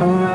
Oh.